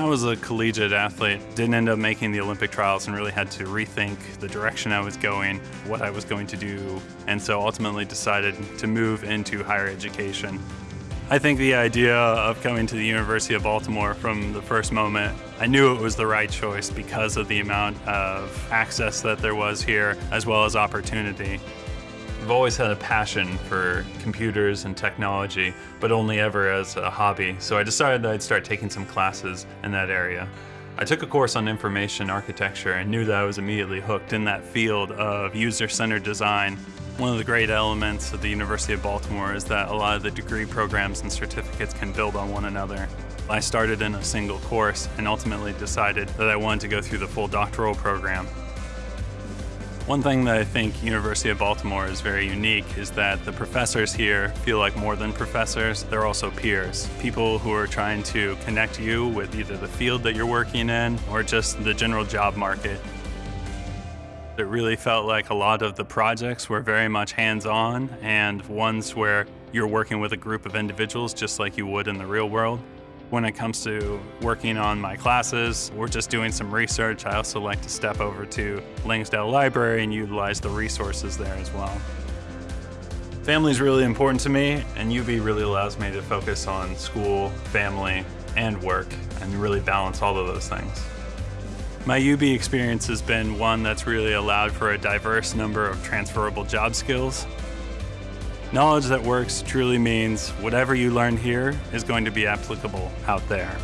I was a collegiate athlete, didn't end up making the Olympic trials and really had to rethink the direction I was going, what I was going to do, and so ultimately decided to move into higher education. I think the idea of coming to the University of Baltimore from the first moment, I knew it was the right choice because of the amount of access that there was here, as well as opportunity. I've always had a passion for computers and technology, but only ever as a hobby, so I decided that I'd start taking some classes in that area. I took a course on information architecture and knew that I was immediately hooked in that field of user-centered design. One of the great elements of the University of Baltimore is that a lot of the degree programs and certificates can build on one another. I started in a single course and ultimately decided that I wanted to go through the full doctoral program. One thing that I think University of Baltimore is very unique is that the professors here feel like more than professors, they're also peers. People who are trying to connect you with either the field that you're working in or just the general job market. It really felt like a lot of the projects were very much hands-on and ones where you're working with a group of individuals just like you would in the real world. When it comes to working on my classes or just doing some research, I also like to step over to Langsdale Library and utilize the resources there as well. Family is really important to me, and UB really allows me to focus on school, family, and work, and really balance all of those things. My UB experience has been one that's really allowed for a diverse number of transferable job skills Knowledge that works truly means whatever you learn here is going to be applicable out there.